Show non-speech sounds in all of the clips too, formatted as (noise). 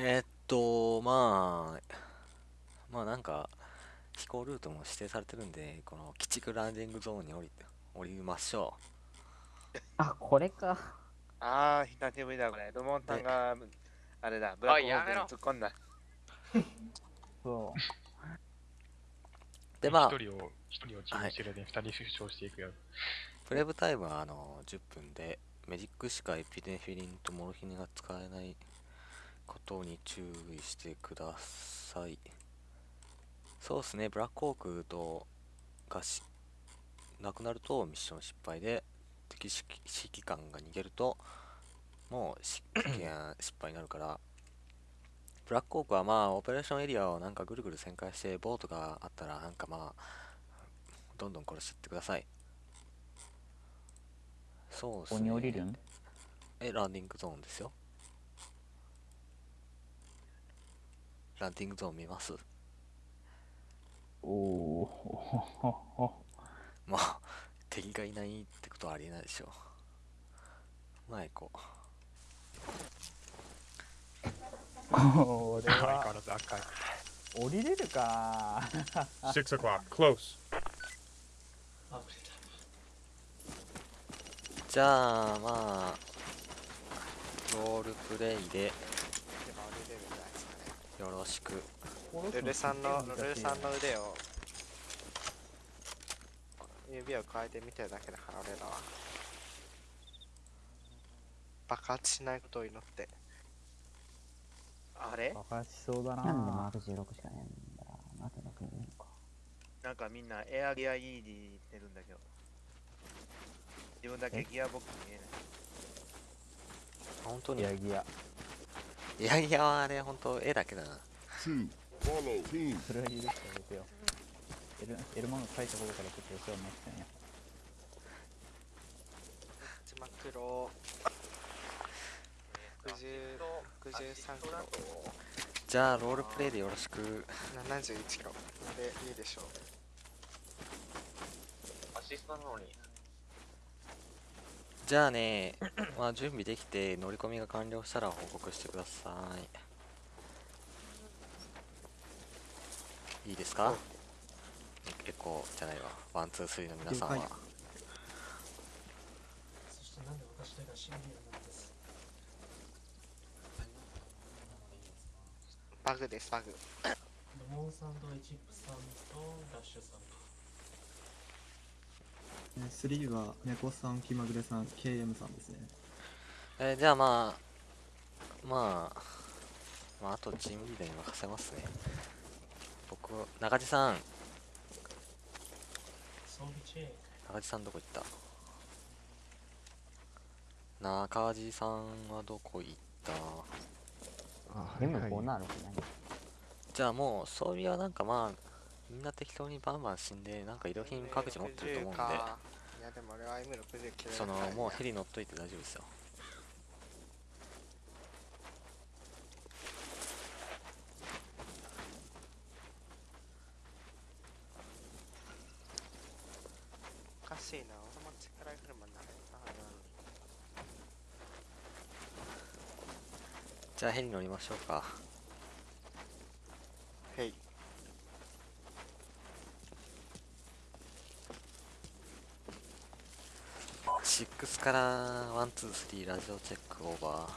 えーっと、まあ、まあなんか、飛行ルートも指定されてるんで、この鬼畜ランディングゾーンに降りて、降りましょあ、これか。ああ、久しぶりだ、これ。ルモンさんが、あれだ、ブラックホークに突っ込んだ。そう。(laughs) で、まあ一、人を、一人をチームしてる間に二人出場していくやつ。プレイブタイムはあの10分で、メジックしかエピネフィリンとモルヒネが使えないことに注意してください。そうですね、ブラックホークとがしなくなるとミッション失敗で、敵指揮官が逃げると、もう (clears throat) 失敗になるから、ブラックホークはまあ、オペレーションエリアをなんかぐるぐる旋回して、ボートがあったら、なんかまあ、どんどん殺してってください。そうですここに降りるん？え、ランディングゾーンですよ。ランディングゾーン見ます？おおまあ、敵がいないってことはありえないでしょう。前行ここれ相変わはらず赤い。降りれるか Six o'clock. Close. う。じゃあ、まあ、ロールプレイででも降りれるんじゃないですかね。よろしく。ルルさんの、ルルさんの腕を、指を変えてみてるだけだから、俺らは。爆発しないことを祈って。あれ？爆発しそうだななんでマーク16しかねえんだなってなくていいのか。なんかみんなエアギア E に行ってるんだけど。自分だけギアボックス見えない。本当に？ギアギアいやいや、あれ、本当絵だけだな。それは許してあげてよ。エルエルマンが書いたことからちょっとお世話になってたんや。字幕ロ60 63キロ。じゃあ、ロールプレイでよろしく。71キロ。でいいでしょうじゃあね、まあ、準備できて乗り込みが完了したら報告してください。いいですか？エコーじゃないわ。 one、two、three の皆さんは。そしてなんで私だけがシンビアなんですバグですバグレモンサンドイチップさんとラッシュさん3は猫さん、気まぐれさん、KM さんですね。えーじゃあまあ、まあ、まあ、あとチームリーダーに任せますね。僕、中地さん、中地さんどこ行った？中地さんはどこ行った？あ、でもこうなるくない？じゃあもう装備はなんかまあみんな適当にバンバン死んでなんか移動品各自持ってると思うんで。60か。いやでも俺は M60 切れるそのもうヘリ乗っといて大丈夫ですよ。じゃあヘリ乗りましょうかへい6からワンツースリーラジオチェックオーバー。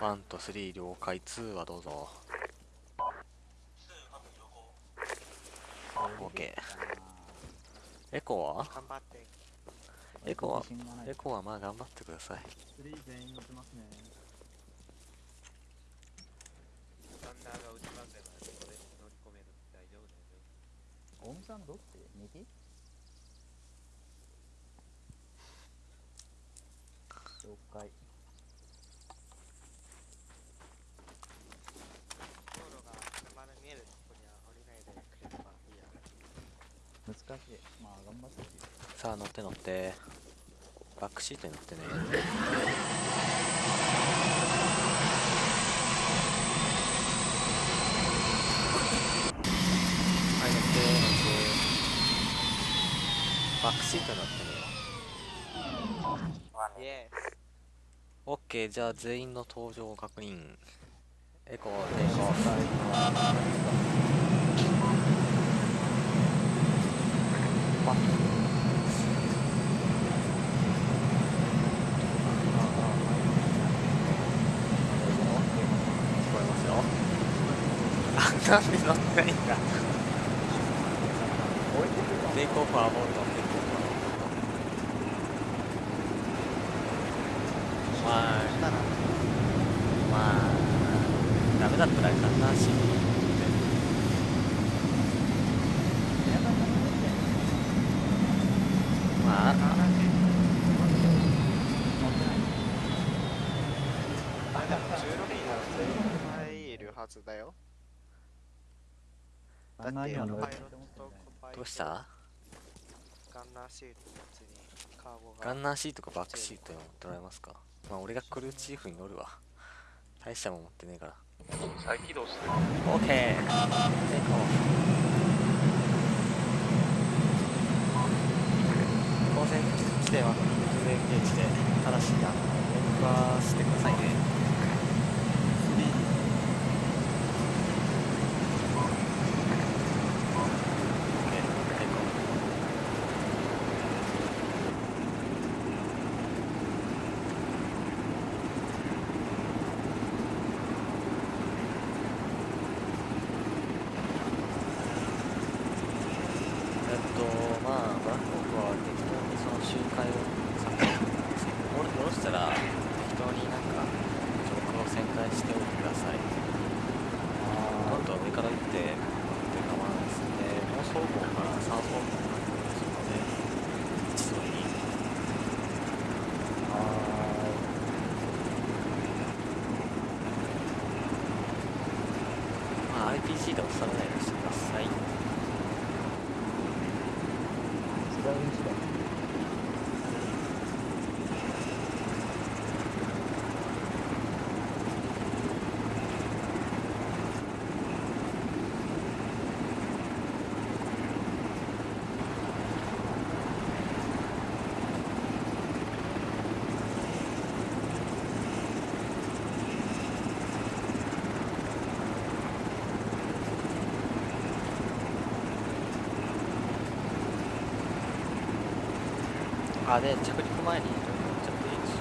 ワンとスリー了解。2はどうぞ。OK エコーは？頑張ってエコーはエコーはまあ頑張ってください3全員乗ってますね。サンダーが打ちますからそこで乗り込める大丈夫大丈夫オウムさんどっち右了解道路が車の見えるとこには降りないでくれればいいや難しいまあ頑張ってさあ乗って乗ってバックシートに乗ってねバックシートになってるよイエオッケーじゃあ全員の登場を確認。エコーテイクオフ聞こえますよあなんで乗ってないんだテイクオフはボルトテイクオフはボルトまあまあダメだったら簡単しまあーイでも16人なら入るはずだよだってパイロットコパイどうした？ガンナーシート別にカーゴが。ガンナーシートかバックシートに持ってもらえますか？まあ俺がクルーチーフに乗るわ。大したもん持ってねえから。再起動してる。OK テイクオフ。当選地点はフルエンゲージでただしあの連はしてくださいねテイクオフえっと、まあ、ブラックホークは適当にその周回を参加して降ろしたら適当になんか上空を旋回しておいてください。どんどん上から撃って乗って構わないですので、もう双方から3方向になってますので、一度に。RPG で押さないようにしてください。カー、で、着陸前に乗っちゃっていいですよ。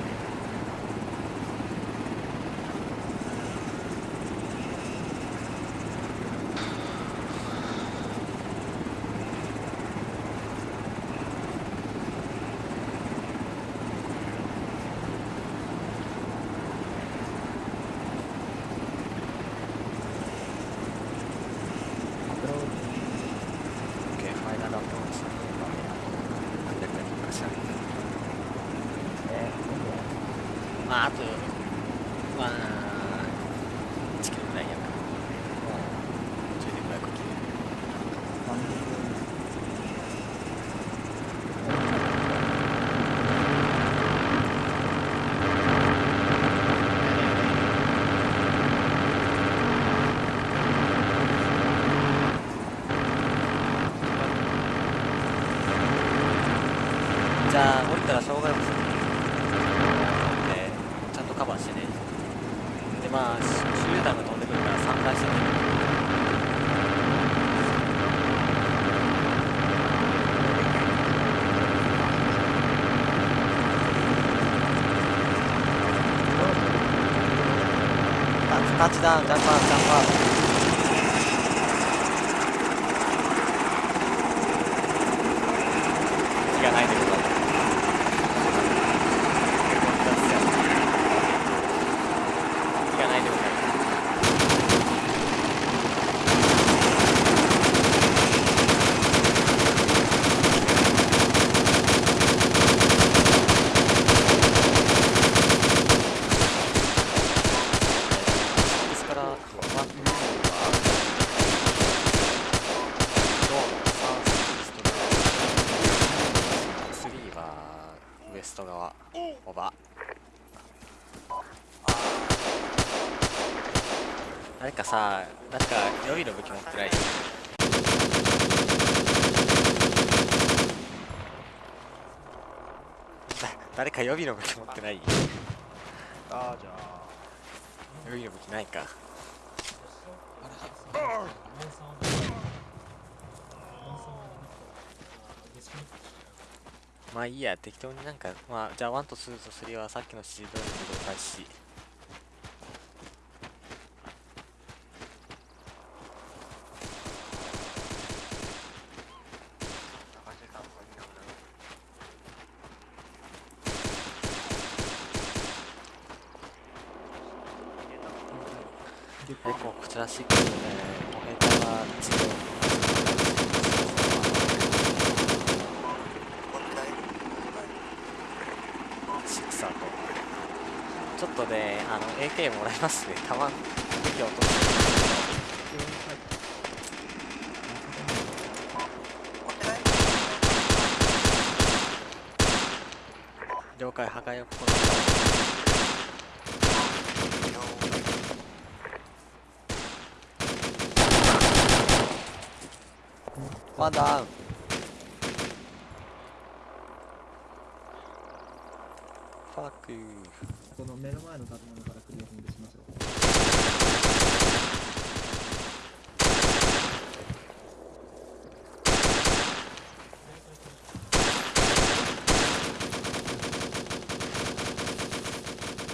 オッケー、ファイナルアプローチ。何百人かしら。まあ、あと、まあ、1キロぐらいやから。ちょいで500キロ。じゃあ、降りたら障害物で、ちゃんとカバーしてね。で、まあ、手榴弾が飛んでくるから散開してね。タッチダウン、ジャンパー、ジャンパー。気がないでございます。気がないでございます。ですから、ワン、ツーは、ローのサウスイースト側、3はウエスト側、オーバー。誰かさ、なんか予備の武器持ってないビの武器持ってない？ああじゃあ予備の武器ないか。まあいいや適当になんかまあじゃあ1と2と3はさっきの指示通りで動開始月エコーこちら6でモヘタは治療シクサーとちょっとねあの AK もらいますね。たまん武器落とす了解。破壊を試みワンダウンファックこの目の前の建物からクリアフィングしましょう。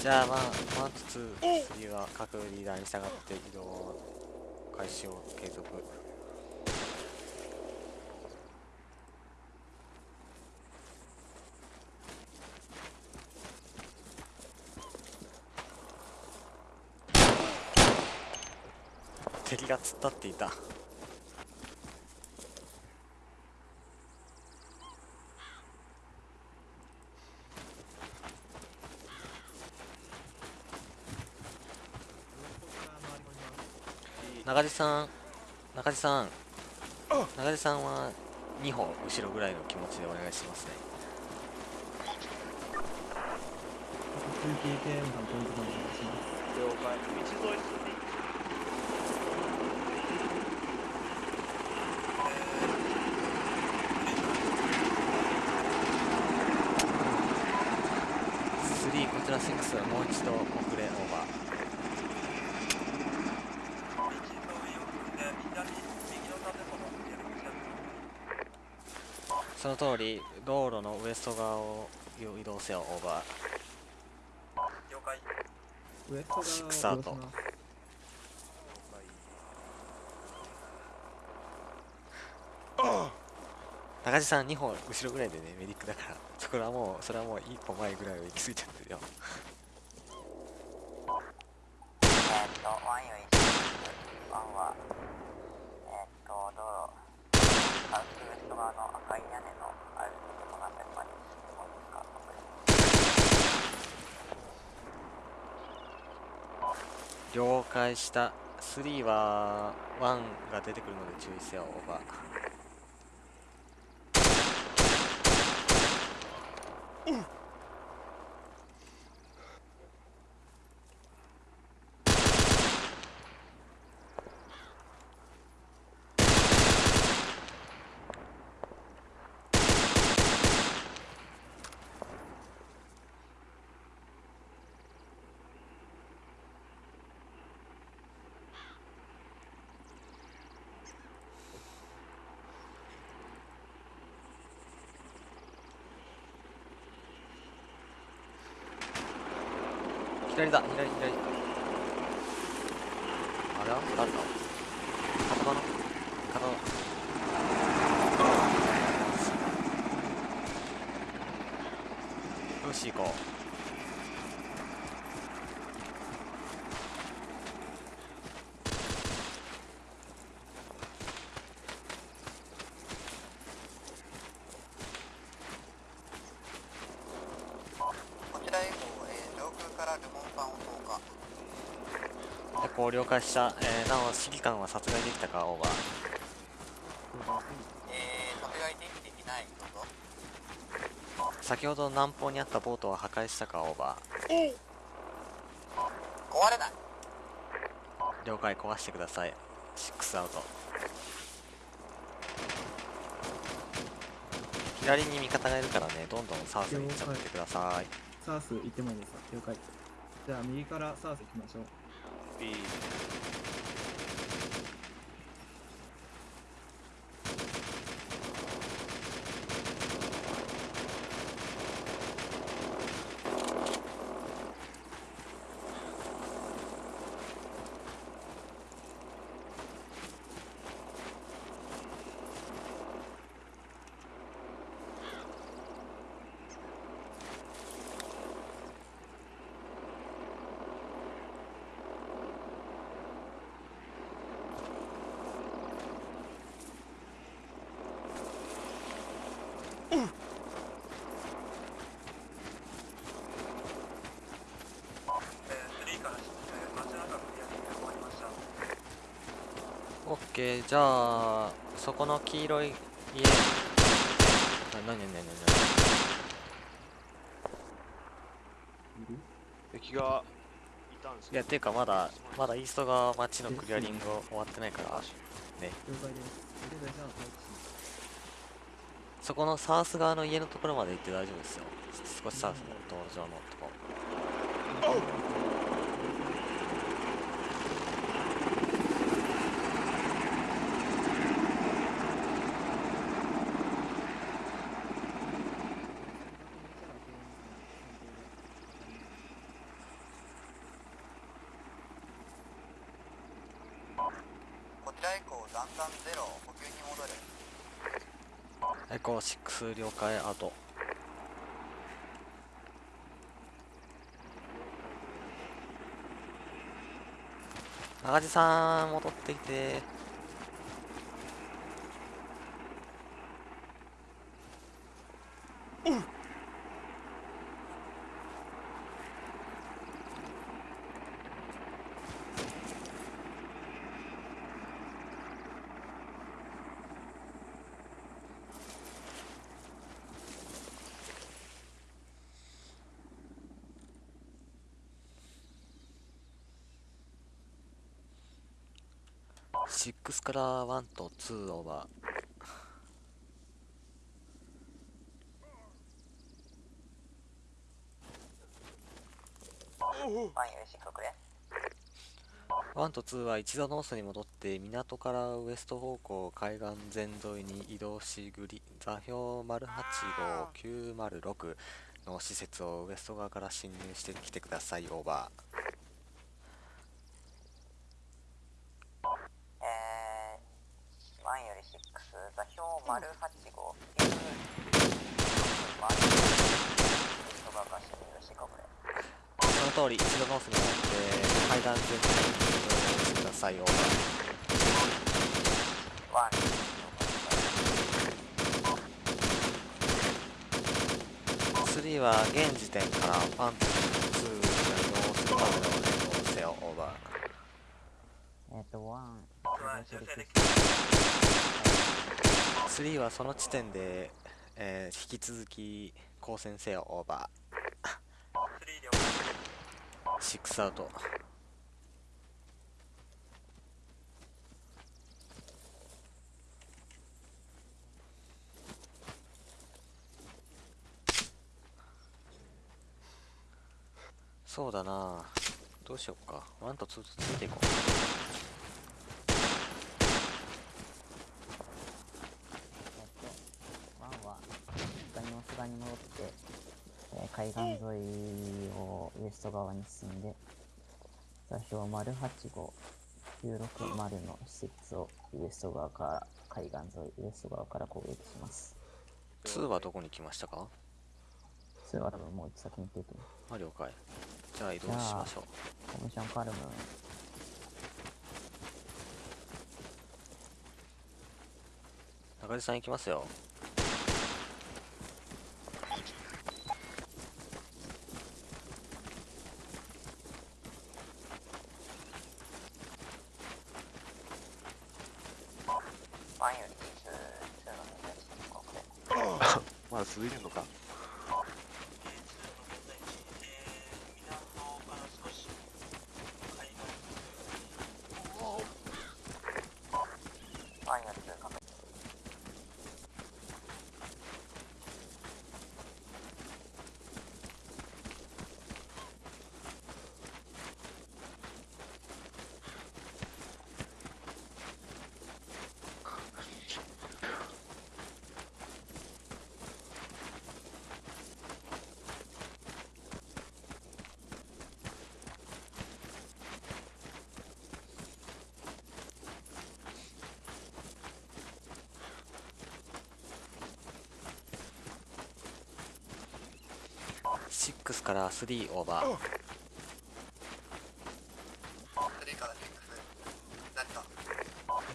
じゃあまあワンとツースリーは各リーダーに従って移動開始を継続敵が突っ立っていた。中地さん中地さん。中地さんは2歩後ろぐらいの気持ちでお願いしますね。あと 2PKM さんポイントまでお願いします。了解。道沿い3こちら6はもう一度遅れオーバー。その通り道路のウエスト側を移動せよオーバー。ウエストシックスがアウト中地さん2歩後ろぐらいでねメディックだからそこはもうそれはもう一歩前ぐらいを行き過ぎちゃってるよ。えーっと、ワンよりワンは、えーっと、道路、サウスウエスト側の赤い屋根のある建物あたりまで進んでもいいですか了解した3は1が出てくるので注意せよオーバー左だ。左左あれは誰だ片場の片場よし行ここちらへえー、上空からルモンパンを投下。うでこう了解した、えー、なお指揮官は殺害できたかオーバーえー、殺害できていない。どうぞ。先ほど南方にあったボートは破壊したかオーバー壊れない。了解壊してください6アウト左に味方がいるからねどんどんサウスに行っちゃってくださいサース行ってもいいですか？了解。じゃあ右からサース行きましょう。いケーじゃあそこの黄色い家。あなになになに敵がいたんですいやっていうかまだまだイースト側町のクリアリング終わってないから。了解です。そこのサウス側の家のところまで行って大丈夫ですよ。少しサウスの道路上のとこ。こちら以降弾丸ゼロ補給に戻るエ数了解アウト中地さん戻ってきて。6から1と2オーバーワンよりしくれ1と2は一度ノースに戻って港からウエスト方向海岸全沿いに移動しグリ座標085-906の施設をウエスト側から侵入してきてくださいオーバーえー、ワンより6座標085 9人がが侵入してくれその通り一度ノースに戻って海岸全体に移動してくださいオーバワンー3は現時点から1と2が移動するまでの変更せよオーバーえっ、と、ワン、3はその地点で、えー引き続き交戦せよオーバー。6アウト。そうだな。どうしよっか。1と2とついていこうえっと、ワンは、実家に大須側に戻って、えー海岸沿いをウエスト側に進んで、座標085 960の施設をウエスト側から、海岸沿い、ウエスト側から攻撃します。2はどこに来ましたか？それは多分もう先に行ってると思う。あ了解。じゃあ移動しましょう。コミッションカルム、中地さん行きますよワンより2 2の2よりしてくれまだ続いてんのか。6から3オーバー3から6何か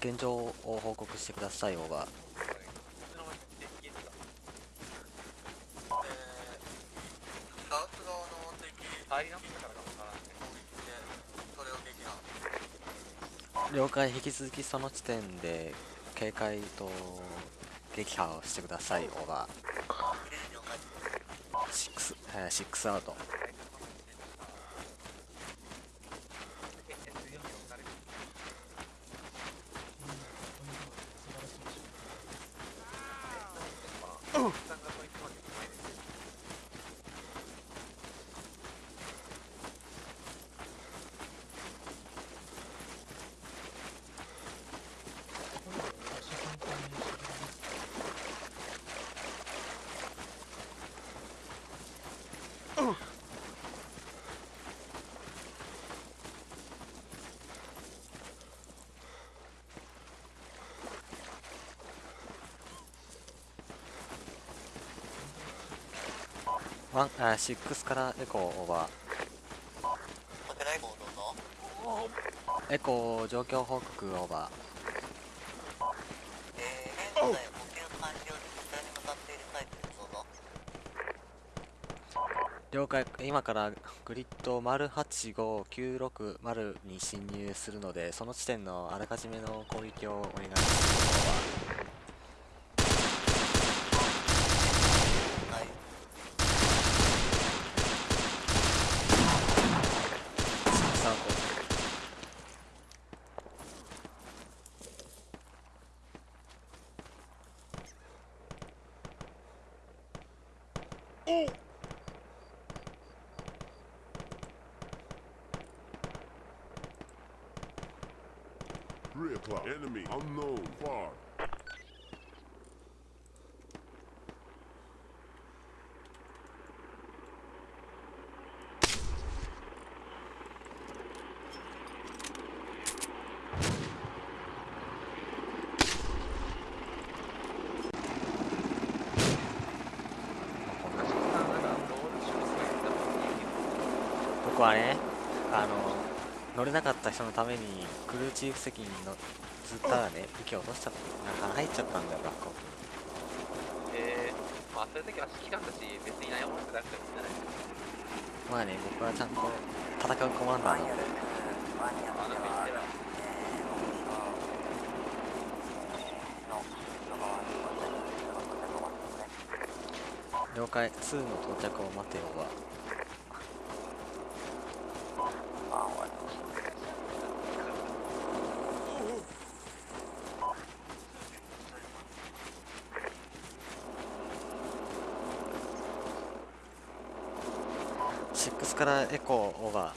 現状を報告してくださいオーバー了解引き続きその地点で警戒と撃破をしてくださいオーバー6、えー、6アウト。ワンあー6からエコーオーバーエコー状況報告オーバえー、現在補給完了でこちらに向かっているタイプですどうぞー了解。今からグリッド丸8596丸に侵入するのでその地点のあらかじめの攻撃をお願いしますはいスタートお Three o'clock. Enemy unknown far. 僕はねあの乗れなかった人のためにクルーチーフ席に乗ずったらね息を落としちゃったなんか入っちゃったんだよ学校。えー、まあそういう時は指揮官だし別に悩まなくなくてもいいんじゃないまあね僕はちゃんと戦うコマンダーなのでマニアまあなんか言っては了解2の到着を待てよはエコーオーバー。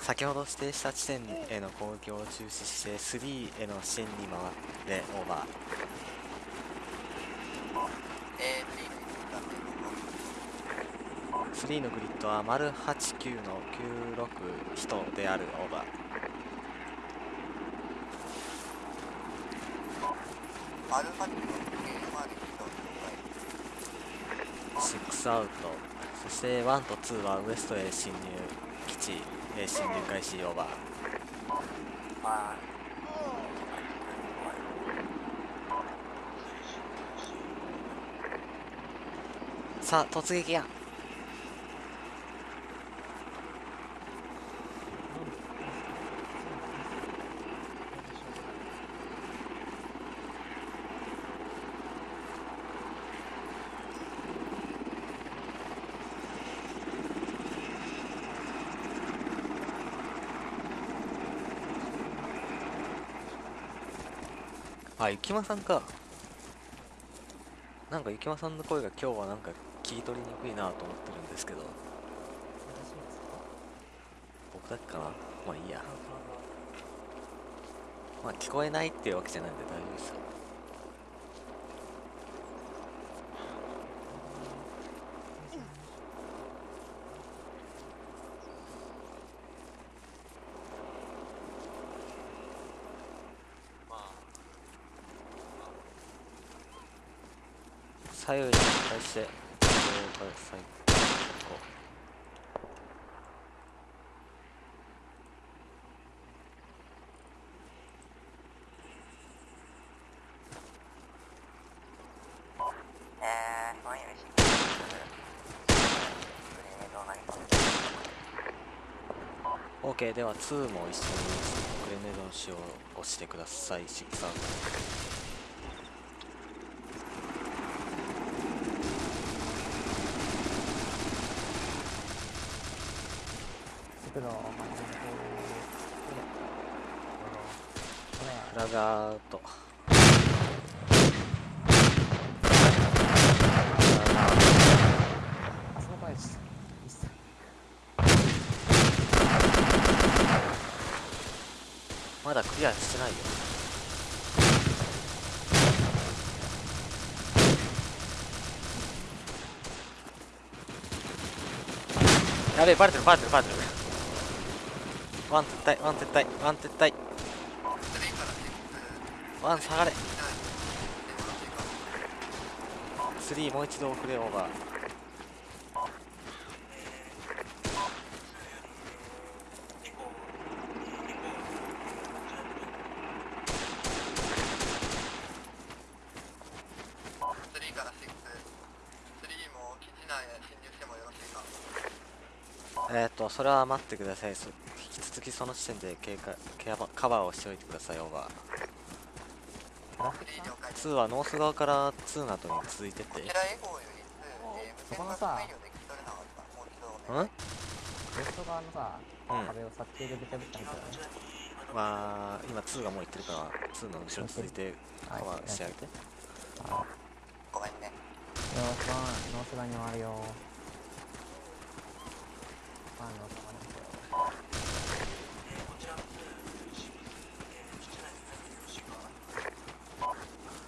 先ほど指定した地点への攻撃を中止して3への支援に回ってオーバー。3のグリッドは丸89の96人であるオーバー。丸89アウト。そして1と2はウエストへ侵入。基地へ侵入開始オーバー。さあ突撃や。あ、ゆきまさんか。なんかゆきまさんの声が今日はなんか聞き取りにくいなと思ってるんですけど、僕だけかなまあいいや。まあ聞こえないっていうわけじゃないんで大丈夫ですよ。まあ左右に対して。了解最高えー、ワンより6グレネーでは2も一緒にグレネードの使用をしてくださいシクサー速度をマイナスこれフラガーとあそこまでした一切まだクリアしてないよ。やべえバレてるバレてるバレてる。 One 撤退 One 撤退 One 撤退。 One 下がれ。3もう一度フレオーバー3から6、3も基地内へ侵入してもよろしいかえっ、ー、とそれは待ってください。そ引き続きその時点で警戒ケアバカバーをしておいてくださいオーバー3了解2はノース側から2の後に続いてって。こちらエゴより2、えー、無線がそこのさうん？ウエスト側のさ、うん。壁を殺気でぶち破ったみたいなね。まあ今2がもう行ってるから2の後ろ続いてカバーしてあげて。ごめんね。よーしノース側に回るよー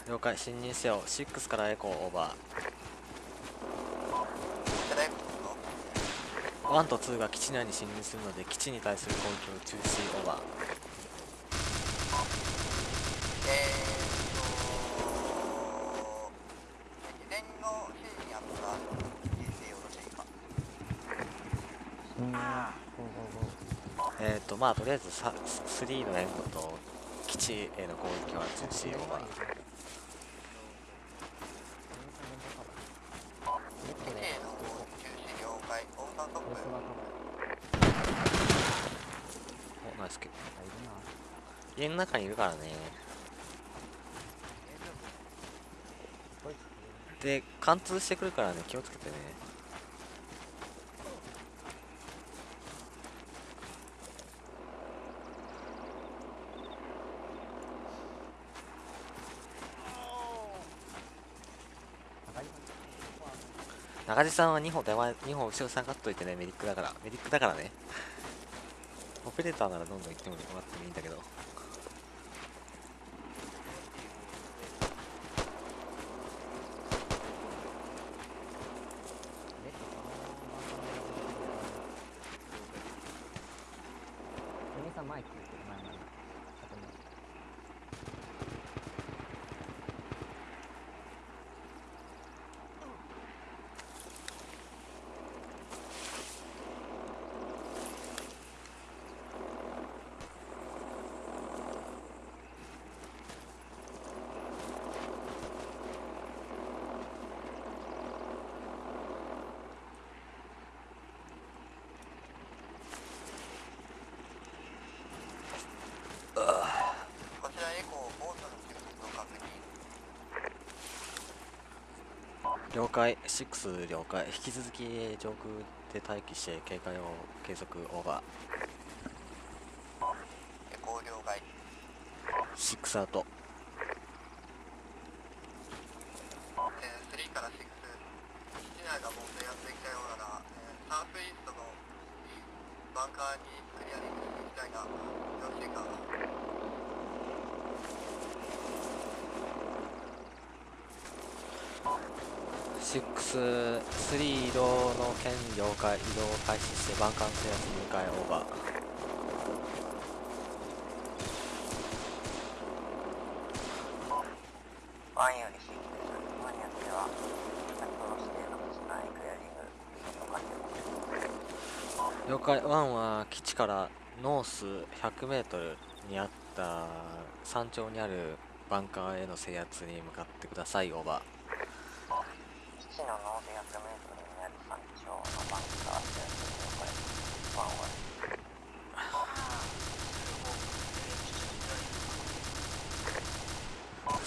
了解。侵入せよ6からエコーオーバー。1と2が基地内に侵入するので基地に対する攻撃を中止オーバーえーと事前の指示にあった聞いてよろしいか侵入ゴーゴーゴーえっ、ー、とまあとりあえずさ3の援護と基地への攻撃は中止オーバーネットで A の中止了解オーサートップウエスト側カバーおナイスキルあいるな家の中にいるからね。で貫通してくるからね気をつけてね高い中地さんは2歩手前2歩後ろ下がっといてねメディックだから。メディックだからね。オペレーターならどんどん行ってもらってもいいんだけどレッドかユミさん前来てる前前建物こちらエコーボートの接続を確認了解6了解。引き続き上空で待機して警戒を継続オーバー6アウト前よりは先ほど指定のクリングかし了解1は基地からノース 100m にあった山頂にあるバンカーへの制圧に向かってくださいオーバー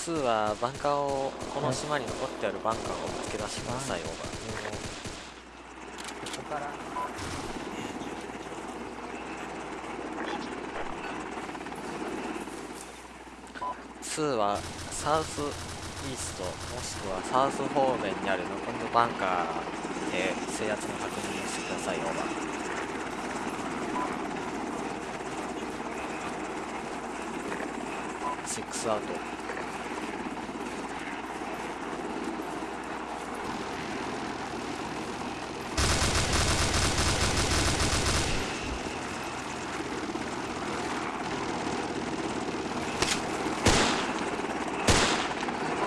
2はバンカーをこの島に残ってあるバンカーを見つけ出してくださいオーバーここから2はサウスイーストもしくはサウス方面にある残りのバンカーで制圧の確認をしてください。オーバー6アウト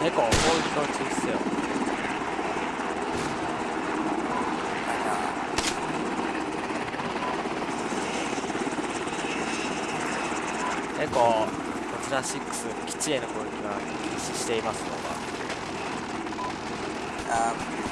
猫攻撃を中止せよエコこちら6基地への攻撃が禁止していますのがあ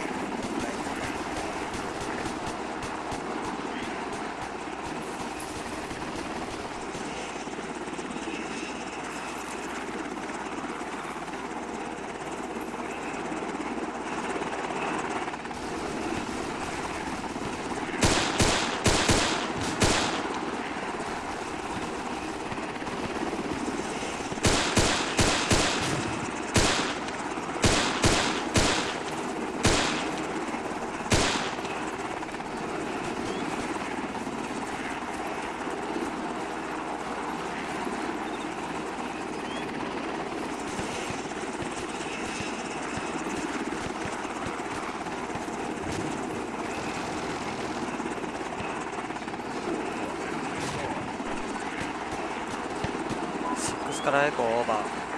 6からエコオーバー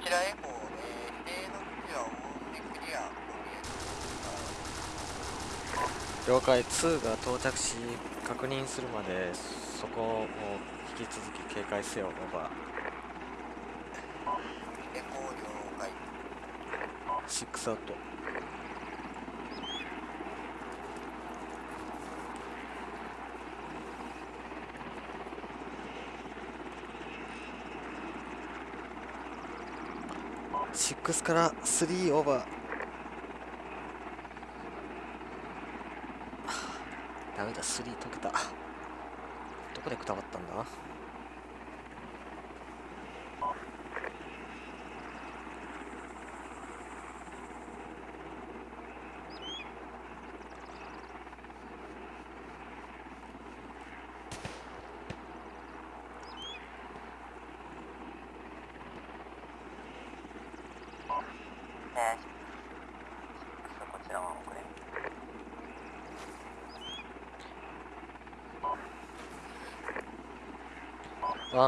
こちらエコー、えー、指定の基地は大勢クリア了解。2が到着し確認するまでそこを引き続き警戒せよオーバエコー了解ー6アウト。6から3オーバーはあダメだ3解けた。どこでくたばったんだ？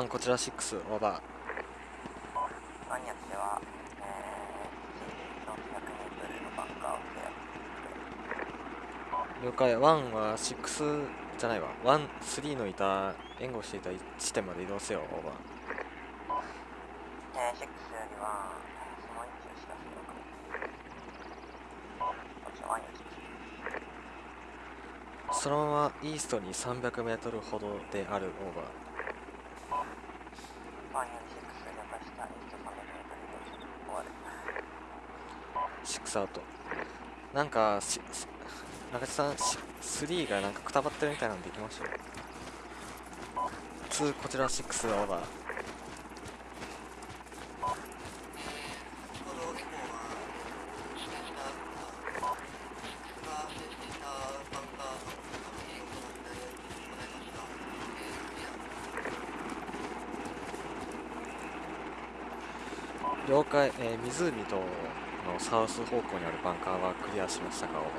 3こちら6オーバーマニアッは、えー、了解。1は6じゃないわ。13のいた援護していた地点まで移動せよオーバー。えー、6よりはその位置を知らようかこっちは1にそのままイーストに 300m ほどであるオーバー。なんかし中地さんし3がなんかくたばってるみたいなんで行きましょう2こちら6オーバー。回、えー湖との South 方向にあるバンカーはクリアしましたかオーバ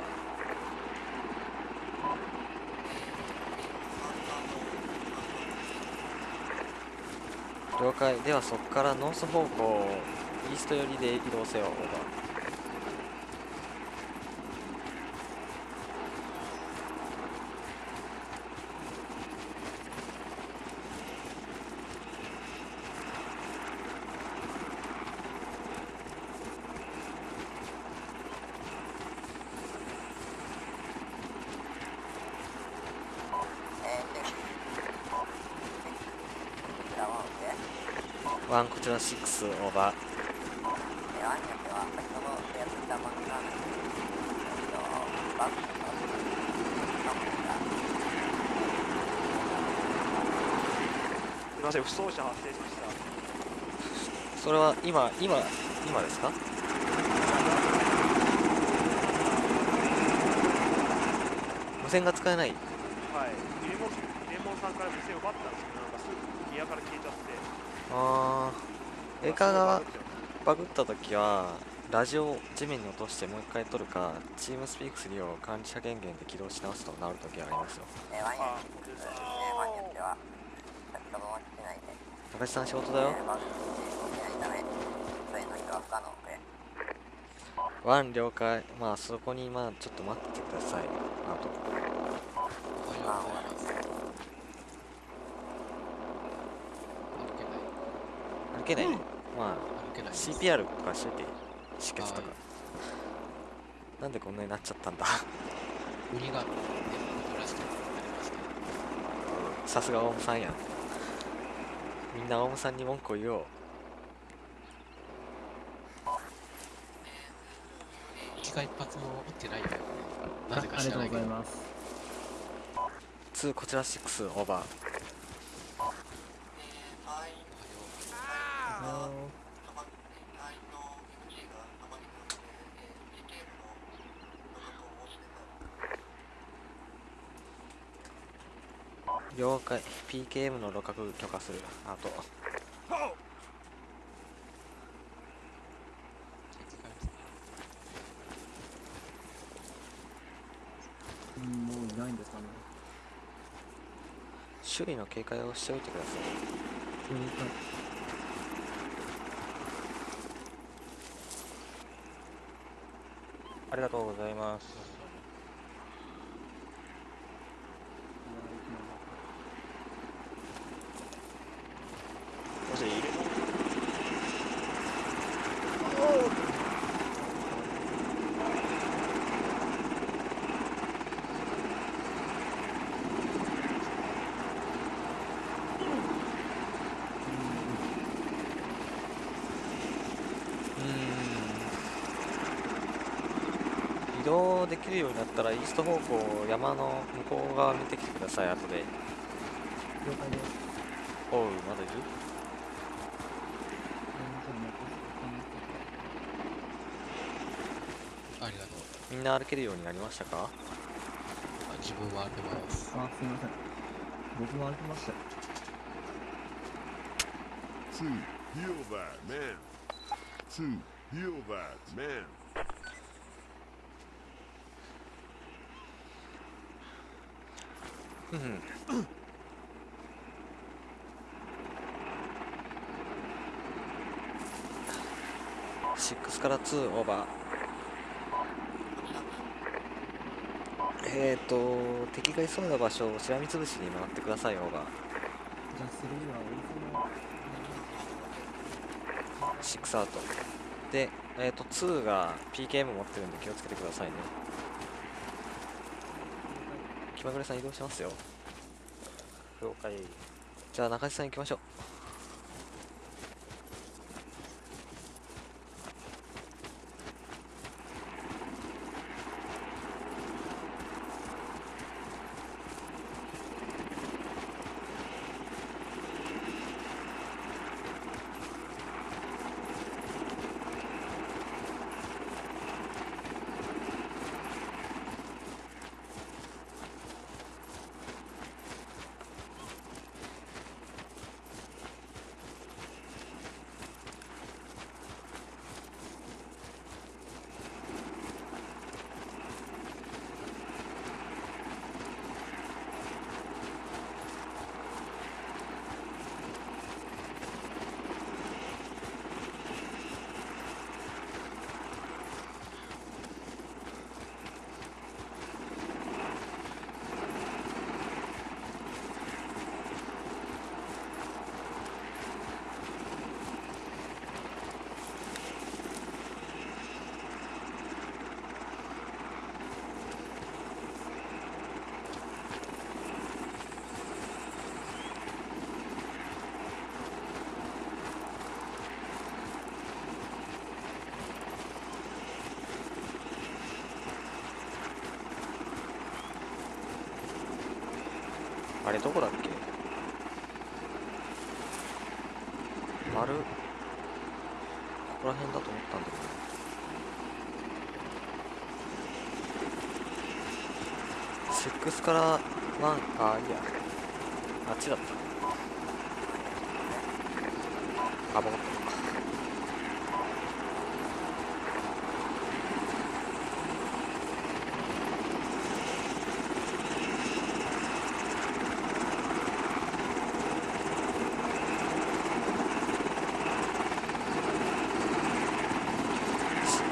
ー了解。ではそこから North 方向 East 寄りで移動せよオーバー6しました。それは今今今ですか？無線が使えない。はい。入れもさんから無線を奪ったんですけどなんかすぐギアから消えちゃって。ああエーカーがバグった時はラジオを地面に落としてもう一回取るかチームスピーク3を管理者権限で起動し直すと治る時がありますよ。えー、ワンニョえー、ワンニョでは先ほどの基地内で、中地さん仕事だよワン了解。まあそこにまあちょっと待っててください。あと。歩けない。歩けない、まあ歩けない。CPR とかしといて止血とか、はい。なんでこんなになっちゃったんだ。売りがね戻らしたさすがオウムさんや。んみんなオウムさんに文句を言おう。気が一発も打ってない。よねなぜかありがとう知らないけどございます。2こちら6オーバー了解 PKM の露獲許可する。あと。うんもういないんですかね。周囲の警戒をしておいてください。了解ありがとうございますもし入れ物うーん移動できるようになったらイースト方向山の向こう側見てきてください後で。了解です。おうまだいる？ありがとう。みんな歩けるようになりましたか？あ自分は歩けます。あすいません。僕も歩きました。よ Two, heal that man. Two, heal that man. うん。6から2オーバー。えーと敵がいそうな場所をしらみつぶしに回ってくださいオーバー。じゃあ3はお店の6アウト。でえーと2が PKM 持ってるんで気をつけてくださいね。気まぐれさん移動しますよ。了解。じゃあ中地さん行きましょうどこだっけ？丸？ここら辺だと思ったんだけど。セックスからワンあいいやあっちだったあ分かった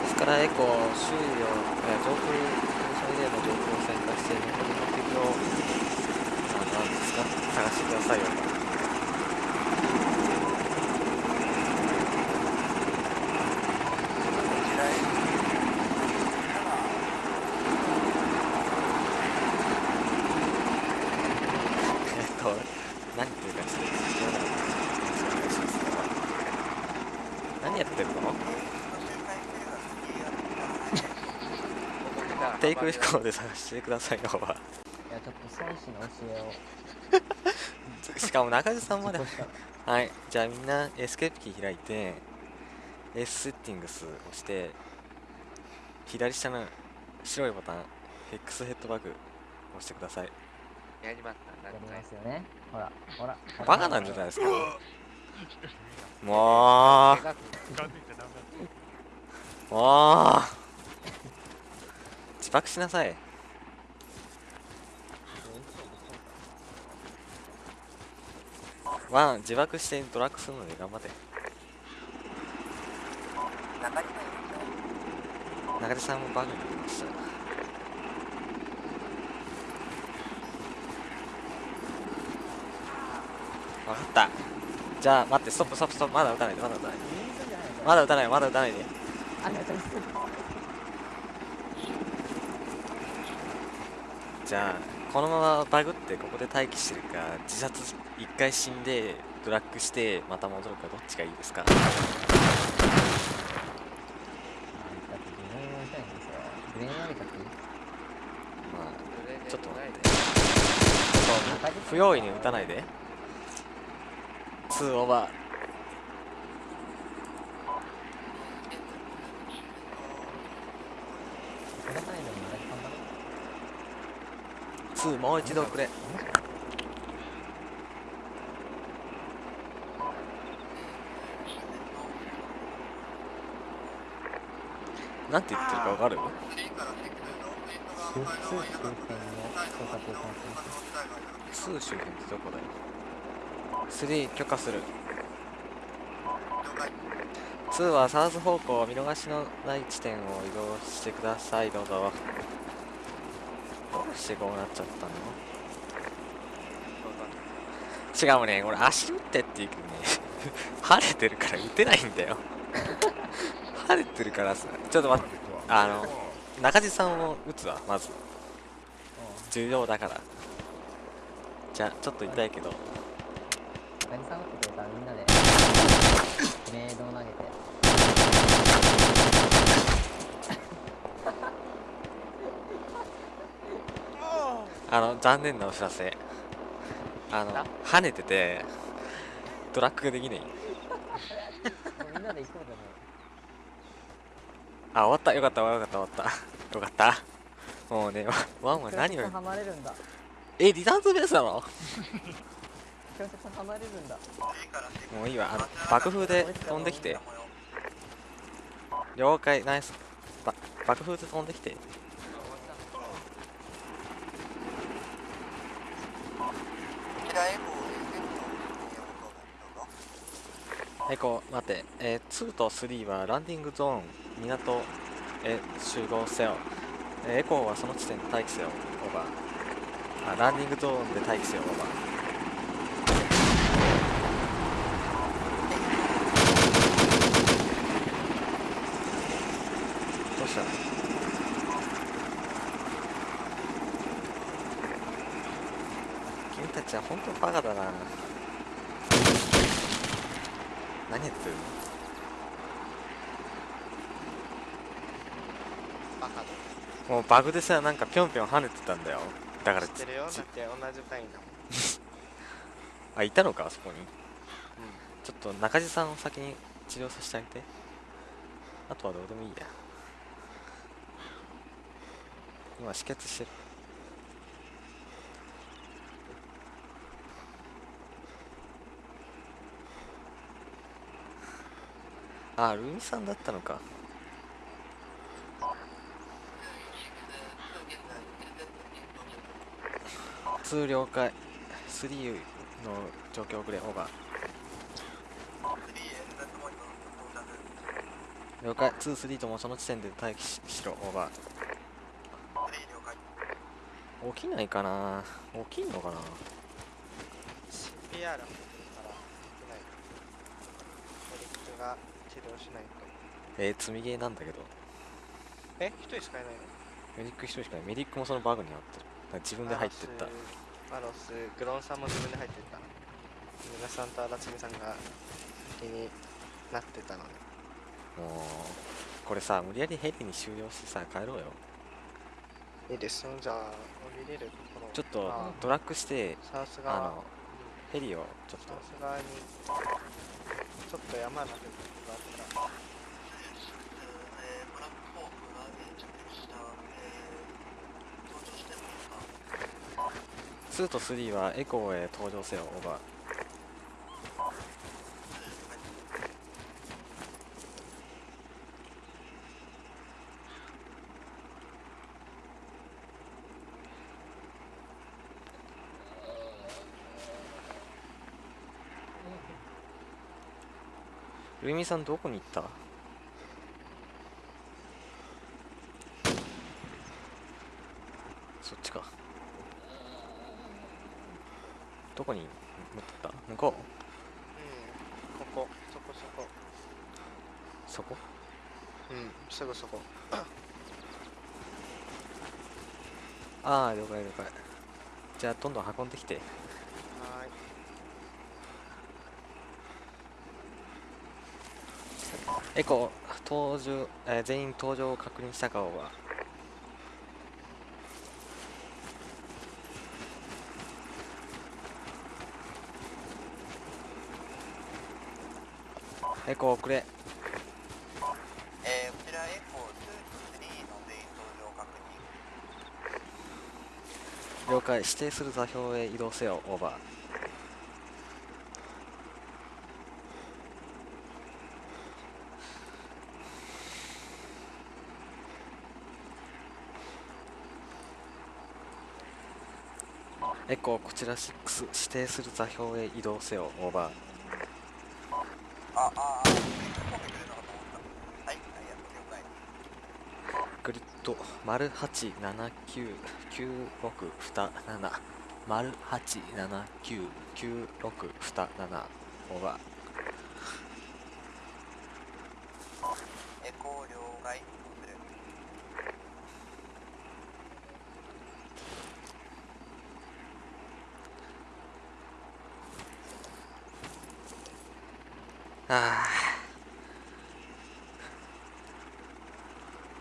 ですからエコー周囲を、えー上空それでの上空を旋回して残りの敵をあなんですか探してくださいよえっと何言ってるかちょっと聞こえなかったですお願いします何やってるのテイク飛行で探してくださいよはいやちょっと孫子の教えを。しかも中地さんまではい。じゃあみんなエスケープキー開いて S セッティングスを押して左下の白いボタン X ヘッドバグ押してください。やりました。やりますよね。ほらほら。バカなんじゃないですか？(laughs) もう。もう自爆しなさい。ワン自爆してドラッグするので頑張って。中島いる中地さんもバグになりました。分かった。じゃあ待ってストップストップストップ。まだ撃たないでまだ撃たないで。まだ撃たないまだ撃たないで。ありがとうございます。じゃあこのままバグってここで待機してるか自殺一回死んでドラッグしてまた戻るかどっちがいいですか？ちょっと待って。不用意に撃たないで。2オーバこれ範囲でも中地さんだろー2もう一度くれ。なんて言ってるかわかる？出通周辺の捜索を開始2周辺ってどこだよ？3許可する。2はサウス方向見逃しのない地点を移動してください。どうぞ。してこうなっちゃったの？違うね俺足打ってって言うけどね (laughs) 晴れてるから打てないんだよ。(laughs) 晴れてるからさちょっと待ってあの中地さんを打つわまず。重要だから。じゃあちょっと痛いけど。中地さん打ってくれたらみんなでメイドを投げてあの残念なお知らせ。あの跳ねててドラッグができない。あ終わった。よかった。よかった。終わった。よかった。もうね (laughs) ワンは何をえリターンズベースなの？(laughs) もういいわ。あの爆風で飛んできて。了解。ナイス。ば爆風で飛んできてこちらエコ待って、えー、2と3はランディングゾーン港へ集合せよ、えーエコーはその地点で待機せよオーバー。あランディングゾーンで待機せよオーバー。どうした君たちは本当バカだな。何やってるの？バカだもうバグでさなんかぴょんぴょん跳ねてたんだよ。だから知ってるよ？だって同じだもん。(laughs) あいたのかあそこに。ちょっと中地さんを先に治療させてあげて。あとはどうでもいいや。今止血してるあルミさんだったのか。2了解。3の状況遅れオーバー。了解。23ともその地点で待機ししろオーバー。起きないかな。起きんのかな。CPR からないメリックが治療しないと。えー、積みゲーなんだけど。え？一人しかいないの？メディック一人しかない。メディックもそのバグになってる。自分で入ってった。マロスグロンさんも自分で入ってった。皆さんと荒積さんが先になってたので。もうこれさ無理やりヘリに終了してさ帰ろうよ。いいですよじゃあ降りれるところ。ちょっとあドラッグしてあのヘリをちょっと。側にちょっと山の部分があったら2と3はエコーへ登場せよオーバールミさんどこに行った？そっちか。どこに持ってった？向こう？うんここ。そこそこ。そこ？うんすぐそこ。ああ了解了解。じゃあどんどん運んできてはエコ登場、えー全員登場を確認したかは。エコ遅れ。えー、こちらエコー2、3の全員登場確認。了解。指定する座標へ移動せよ。オーバーエコーこちら6指定する座標へ移動せよオーバーあ、あ。グリッド丸八七九九六二七丸八七九九六二七オーバーエコー両替、移動する。あ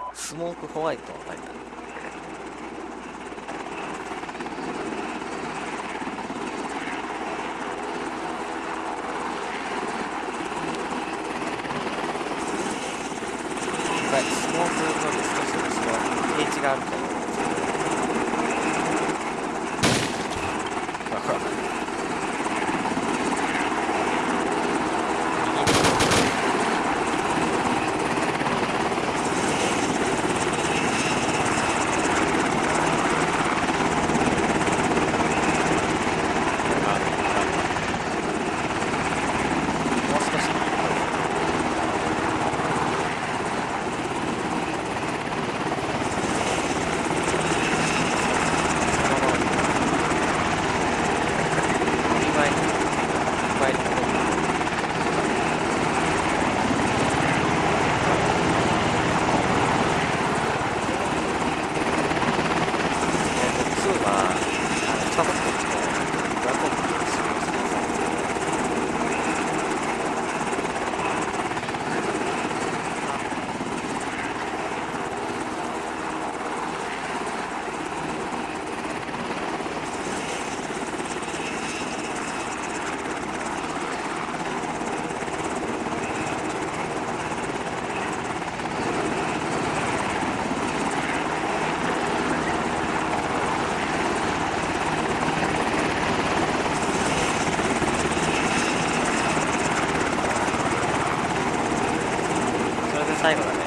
あスモークホワイトはないな。最後だね。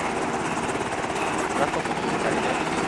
ラット2左で。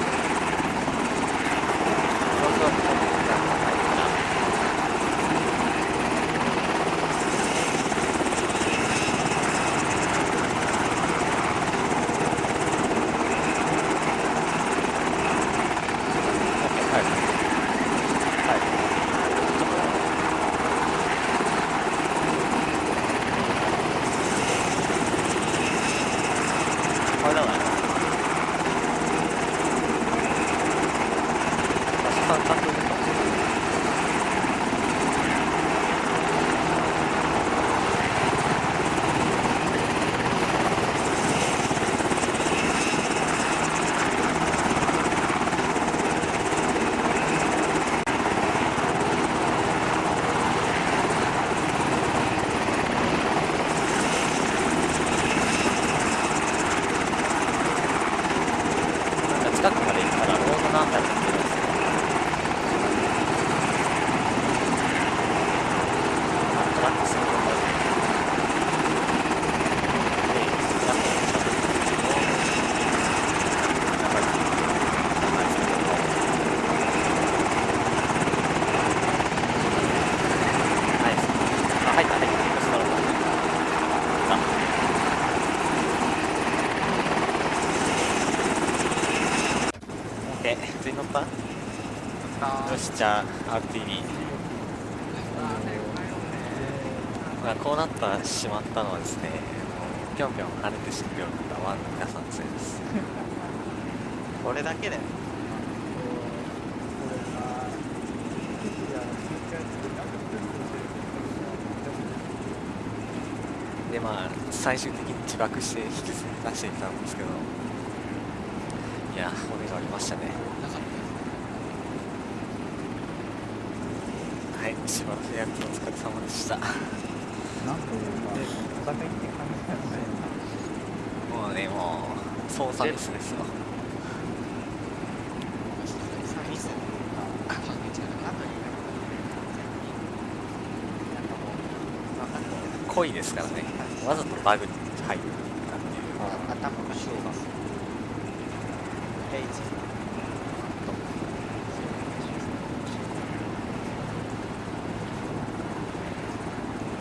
しじゃあ RTV まあこうなったしまったのはですねぴょんぴょん跳ねて死んでおったワンの皆さんのせいです。(laughs) 俺だけだよ。でまあ最終的に自爆して引きずり出していたんですけど。いや骨がありましたねはいしばらく役お疲れ様でした。なんというか、お互いって感じなんですね。もうねもう操作ミスですよ。濃い。ですからねわざとバグに入ったってい。うあ頭がショーがレイジ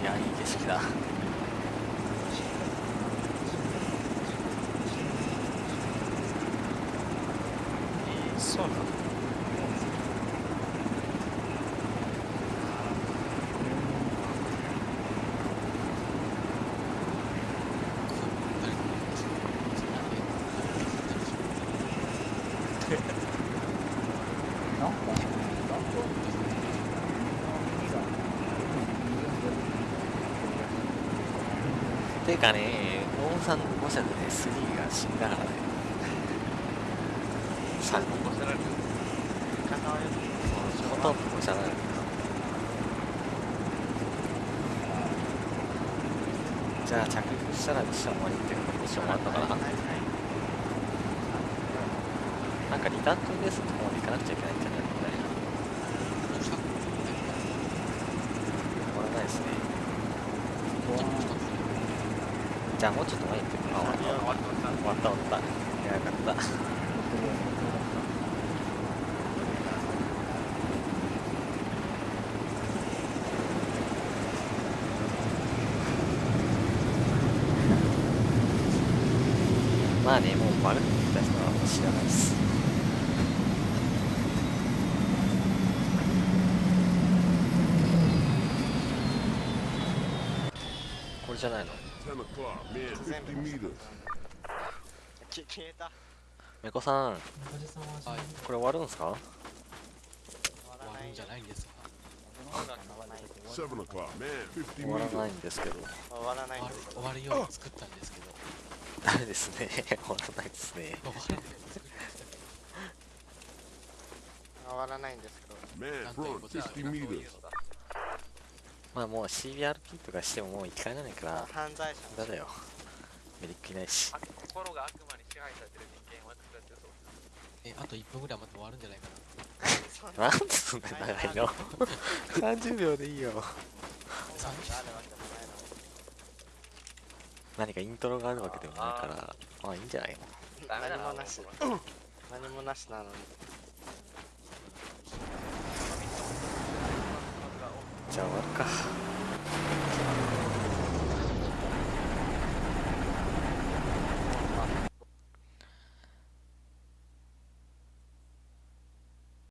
いやいい景色だそうなのなんか、ていうかね大さんの誤射でね3が死んだからね。3人起こせられる。ほとんど誤射なじゃあ着陸したらミッション終わりっていうかミッション終わったかななんかリターントゥースのとこまで行かなくちゃいけないんじゃないのこれ終わらないですねじゃあもうちょっと前終わった終わった終わった。やった。まあねもう丸って言った人は知らないです。これじゃないの？消えた。めこさん。これ終わるんすか？終わらない。んじゃないんですか7 o'clock, man, 50終わら.ないんですけど。終わらない。んです終わるように作ったんですけど。ダメですね。終わらないですね。終わらないんですけどまあもう CBRP とかしてももう生き返らないから。犯罪者だよ。メリックいないし。あ心が悪魔に支配されてる人間は作ってそうえあと1分ぐらい待って終わるんじゃないかな。(laughs) んでそんな長いの？(laughs) 30秒でいいよ。何かイントロがあるわけでもないから。まあいいんじゃないの？何もなし。何もなしなのにじゃあ終わるか。